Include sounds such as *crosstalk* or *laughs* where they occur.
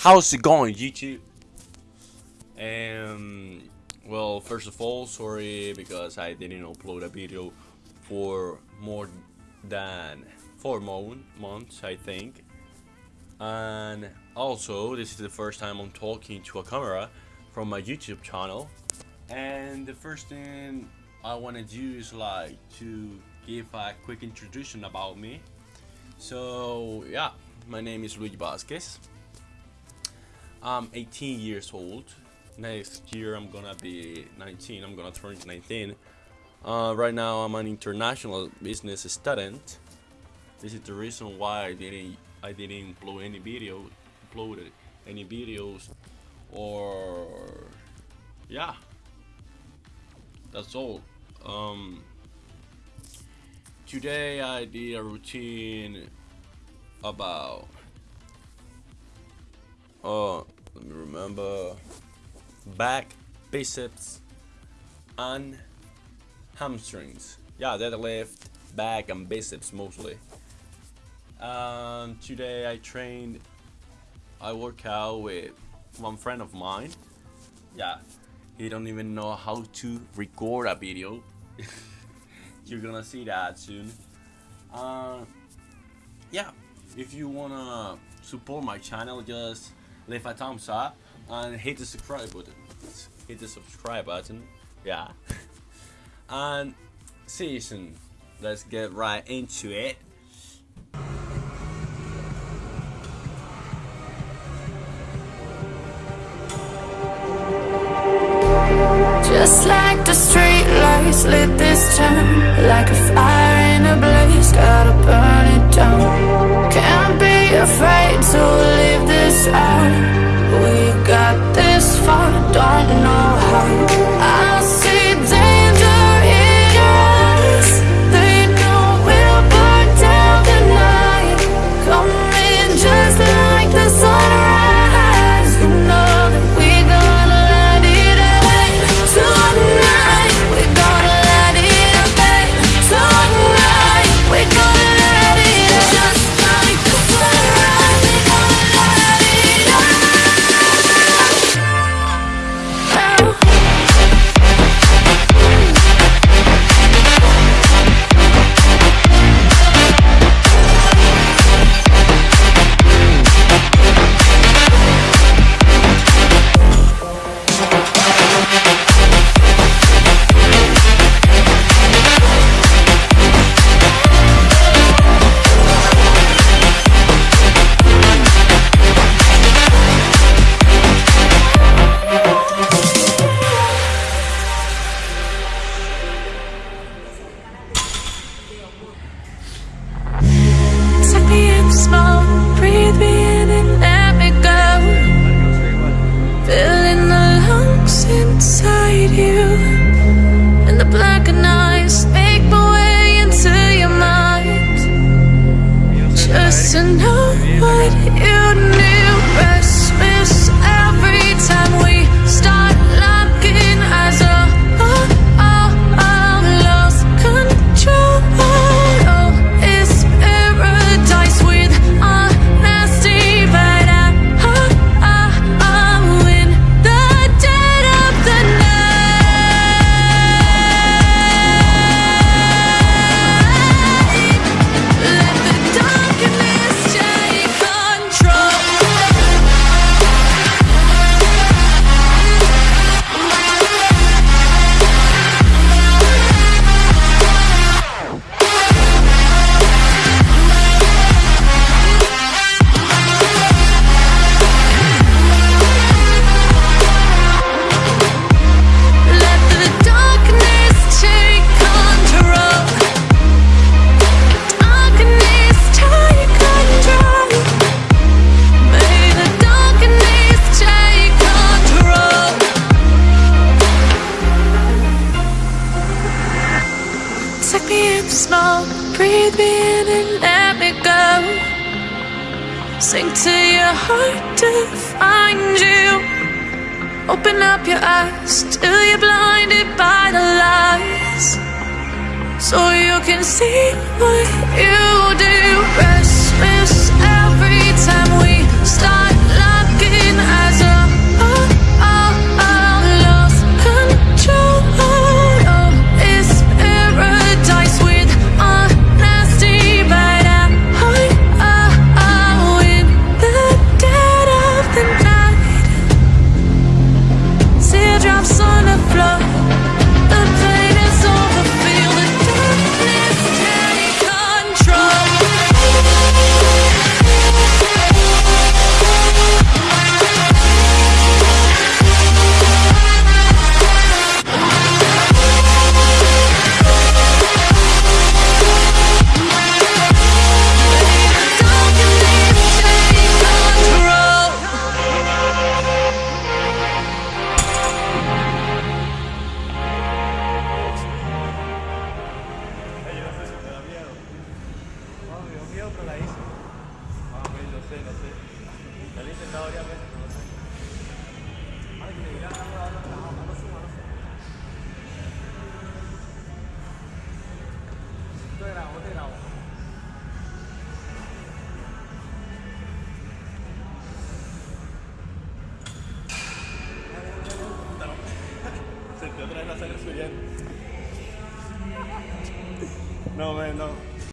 How's it going, YouTube? Um, well, first of all, sorry because I didn't upload a video for more than four months, I think. And also, this is the first time I'm talking to a camera from my YouTube channel. And the first thing I want to do is like to give a quick introduction about me. So, yeah, my name is Luigi Vasquez. I'm 18 years old. Next year I'm gonna be 19. I'm gonna turn 19. Uh, right now I'm an international business student. This is the reason why I didn't I didn't upload any video, uploaded any videos, or yeah. That's all. Um, today I did a routine about oh let me remember. Back biceps and hamstrings. Yeah deadlift back and biceps mostly. And today I trained I work out with one friend of mine. Yeah he don't even know how to record a video. *laughs* You're gonna see that soon. Uh, yeah if you wanna support my channel just leave a thumbs up and hit the subscribe button. Hit the subscribe button. Yeah. *laughs* And see you soon. let's get right into it. Just like the street lights lit this town Like a fire in a blaze, gotta burn it down. Can't be afraid to We got this far, don't oh. know Take me in slow, breathe me in and let me go. Sink to your heart to find you. Open up your eyes till you're blinded by the lies. So you can see what you do. Restless every time we start No, man, no.